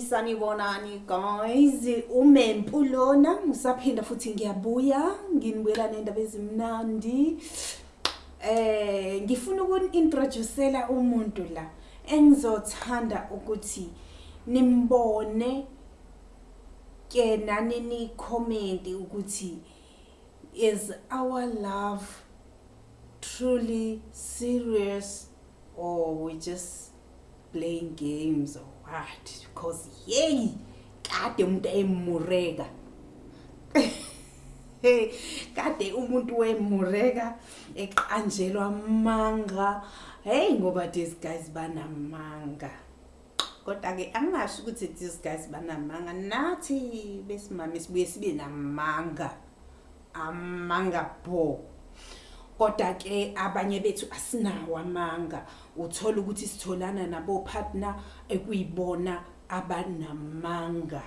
sanibonani guys umempu lona ngisaphinda futhi ngiyabuya nginibuyela nendaba ezimnandi. Eh ngifuna ukuni-introducela umuntu la engizothanda ukuthi nimbone ke nani ni-comment ukuthi is our love truly serious or we just playing games or what? Because yey kade umuntu emureka kade umuntu wemureka eqanjelwa amanga hey ngoba these guys banamanga. Kodwa-ke angingasho ukuthi these guys banamanga. Nathi besimame sibuye sibe namanga. Amanga bo kodwa-ke abanye bethu asinawo amanga. Uthola ukuthi sitholana nabo-partner ekuyibona abanamanga.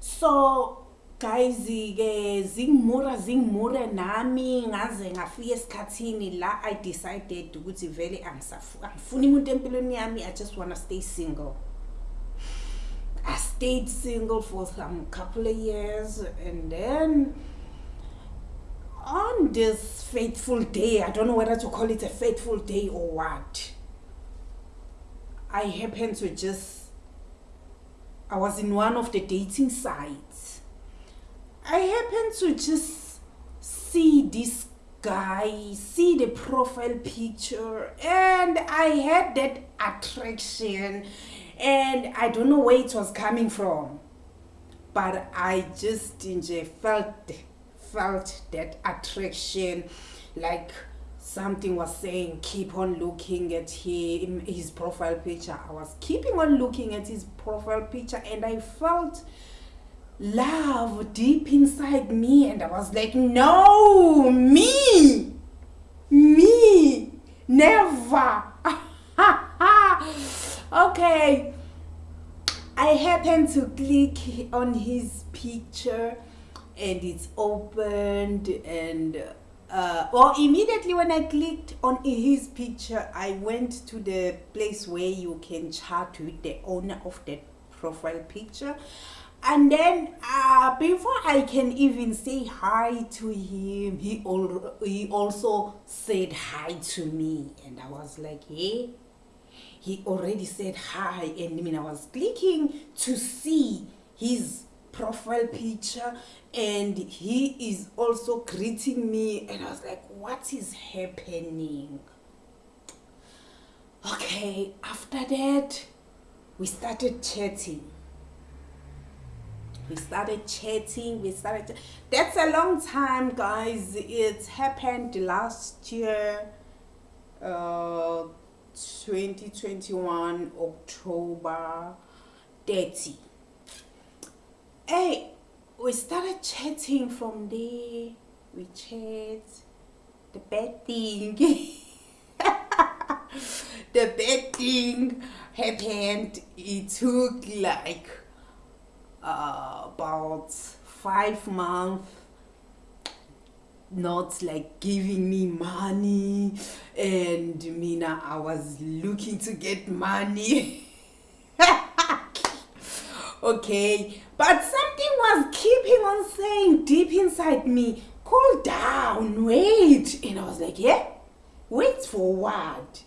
So guys-ke zingimura zingimure nami. Ngaze ngafika esikhathini la i decided ukuthi vele angifuni umuntu empilweni yami. I just wanna stay single. I stayed single for some couple of years and then on this fateful day i don't know whether to call it a fateful day or what i happened to just i was in one of the dating sites. I happened to just see this guy see the profile picture and i had that attraction and i don't know where it was coming from but i just felt felt that attraction like something was saying keep on looking at him his profile picture. I was keeping on looking at his profile picture and i felt love deep inside me and i was like no me me never. Okay. I happened to click on his picture and it's opened and uh, well immediately when i clicked on his picture i went to the place where you can chat with the owner of that profile picture. And then uh, before i can even say hi to him he, al- he also said hi to me. And i was like hey he already said hi. And I mean I was clicking to see his profile picture and he is also greeting me and I was like what is happening? Okay after that we started chatting. We started chatting we started that's a long time guys. It happened last year uh 2021 October 30 hey we started chatting from there we chat the bad thing the bad thing happened. It took like uh, about five months. Not like giving me money. And mina i was looking to get money okay but something was keeping on saying deep inside me cool down wait. And i was like yeah wait for what?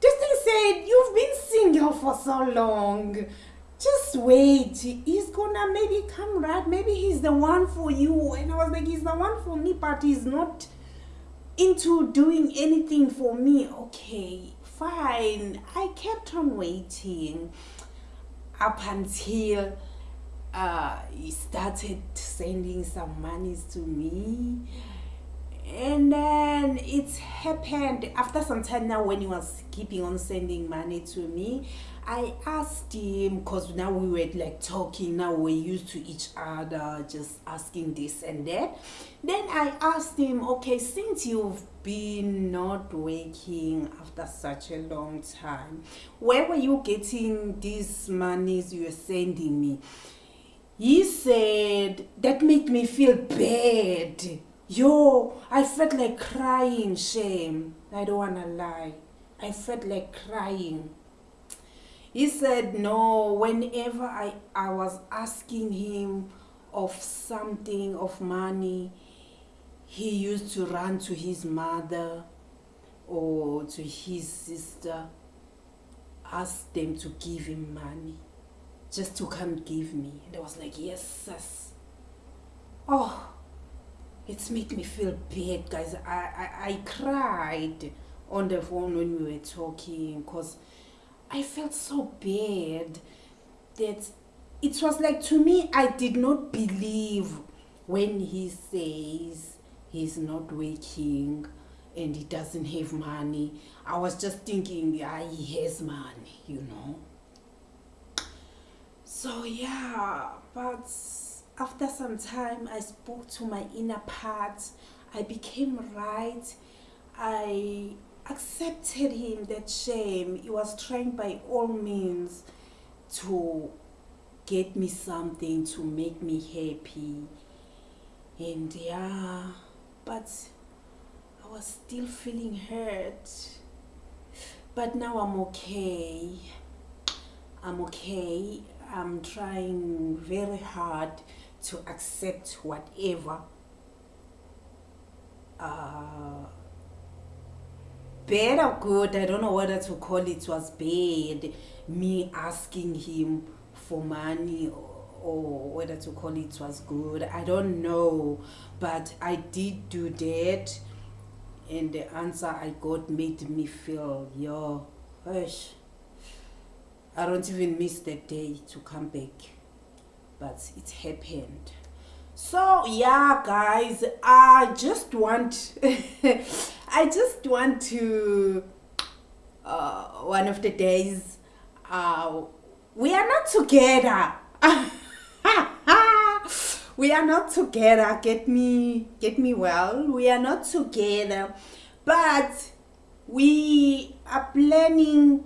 This thing said you've been single for so long. Just wait. He's gonna maybe come right. Maybe he's the one for you. And i was like he's the one for me but he's not into doing anything for me. Okay fine. I kept on waiting up until uh he started sending some monies to me and then it happened after some time now when he was keeping on sending money to me. I asked him because now we were like talking now we're used to each other just asking this and that then i asked him okay since you've been not working after such a long time where were you getting these monies you were sending me he said that made me feel bad yo i felt like crying shame i don't wanna lie i felt like crying He said, no, whenever I, I was asking him of something, of money, he used to run to his mother or to his sister, ask them to give him money, just to come give me. And I was like, yes, sis. Oh, it's made me feel bad, guys. I, I, I cried on the phone when we were talking because I felt so bad that it was like to me, I did not believe when he says he's not working and he doesn't have money. I was just thinking, yeah, he has money, you know. So, yeah, but after some time, I spoke to my inner part. I became right. I accepted him that shame. He was trying by all means to get me something to make me happy. And yeah, but I was still feeling hurt. But now I'm okay. I'm okay. I'm trying very hard to accept whatever uh, bad or good, I don't know whether to call it was bad, me asking him for money or, or whether to call it was good. I don't know, but I did do that and the answer I got made me feel, yo, hush. I don't even miss the day to come back, but it happened. So yeah, guys, I just want, I just want to, uh, one of the days, uh, we are not together. we are not together. Get me, get me well. We are not together, but we are planning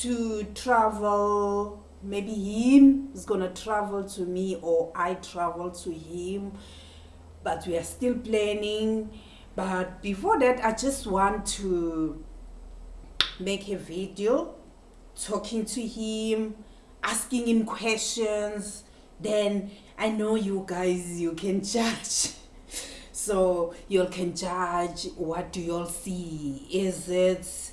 to travel maybe him is gonna travel to me or I travel to him but we are still planning. But before that I just want to make a video talking to him asking him questions. Then I know you guys you can judge. So you can judge what do you all see? Is it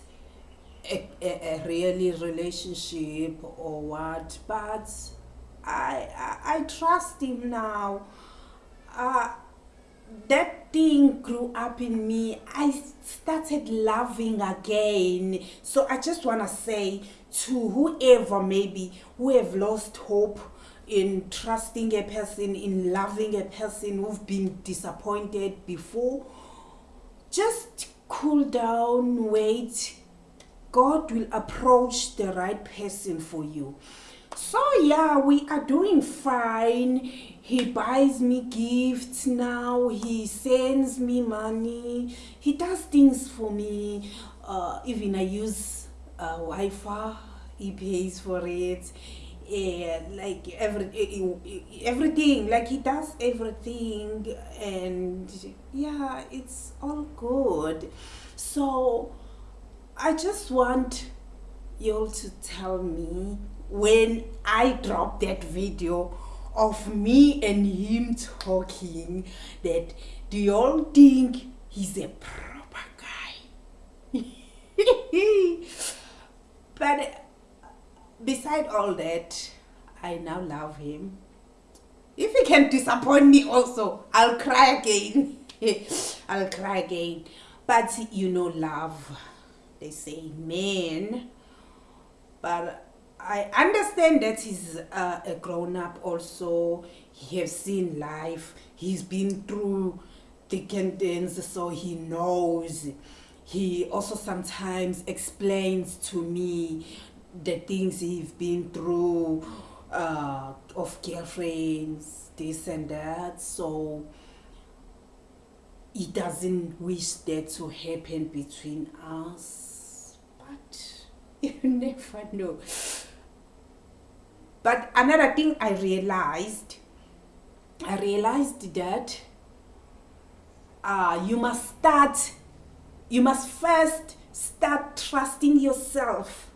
a, a, a really relationship or what but I, I, I trust him now. Uh, that thing grew up in me. I started loving again. So I just want to say to whoever maybe who have lost hope in trusting a person in loving a person who've been disappointed before just cool down wait God will approach the right person for you. So yeah, we are doing fine. He buys me gifts now. He sends me money. He does things for me. Uh, even I use uh, Wi-Fi. He pays for it. Yeah, like every everything like he does everything and yeah it's all good so I just want you all to tell me when I drop that video of me and him talking that do you all think he's a proper guy? but uh, beside all that, I now love him. If he can disappoint me also, I'll cry again. I'll cry again. But you know love they say men but I understand that he's uh, a grown up also. He has seen life. He's been through thick and thin, so he knows. He also sometimes explains to me the things he's been through uh, of girlfriends this and that. So he doesn't wish that to happen between us you never know. But another thing i realized i realized that uh, you must start you must first start trusting yourself.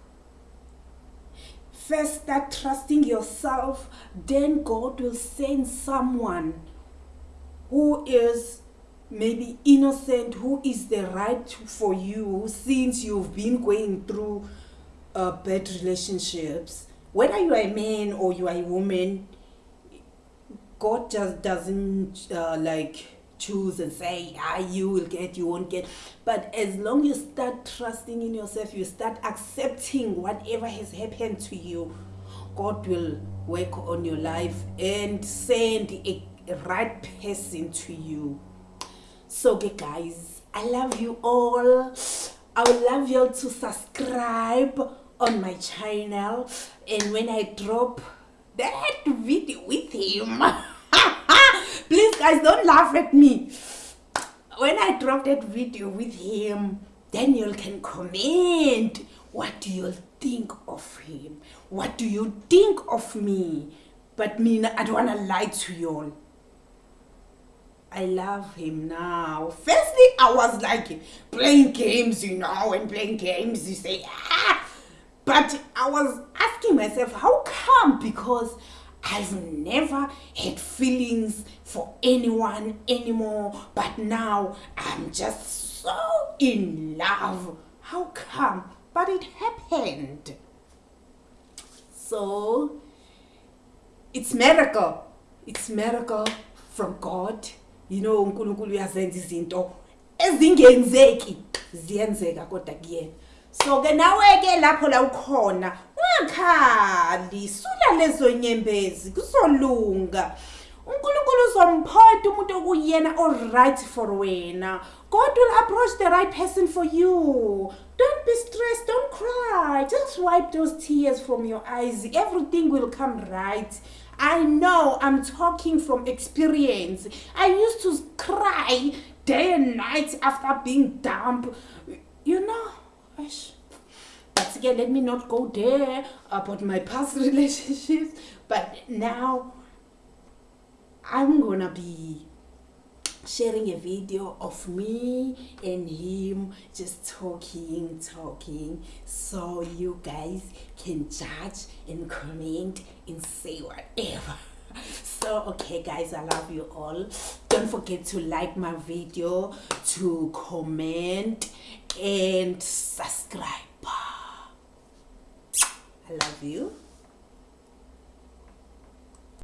First start trusting yourself then god will send someone who is maybe innocent who is the right for you since you've been going through uh, bad relationships. Whether you are a man or you are a woman god just doesn't uh, like choose and say ah you will get you won't get. But as long you start trusting in yourself you start accepting whatever has happened to you god will work on your life and send a, right person to you. So okay guys i love you all. I would love you all to subscribe on my channel and when i drop that video with him please guys don't laugh at me when i drop that video with him then you can comment what do you think of him what do you think of me but me i don't want to lie to you all I love him now. Firstly, I was like playing games, you know, and playing games, you say, ah. But I was asking myself, how come? Because I've never had feelings for anyone anymore, but now I'm just so in love. How come? But it happened. So it's miracle. It's miracle from God. You know, uNkulunkulu. So ke nawe ke lapho la ukhona ungakhali sula lezo nyembezi kuzolunga. uNkulunkulu uzompoint umuntu okuyena all right for wena. God will approach the right person for you. Don't be stressed don't cry. Just wipe those tears from your eyes. Everything will come right. I know I'm talking from experience. I used to cry day and night after being dumped. You know but again let me not go there about my past relationships. But now i'm gonna be sharing a video of me and him just talking talking so you guys can judge and comment and say whatever. So okay guys i love you all. Don't forget to like my video to comment and subscribe. I love you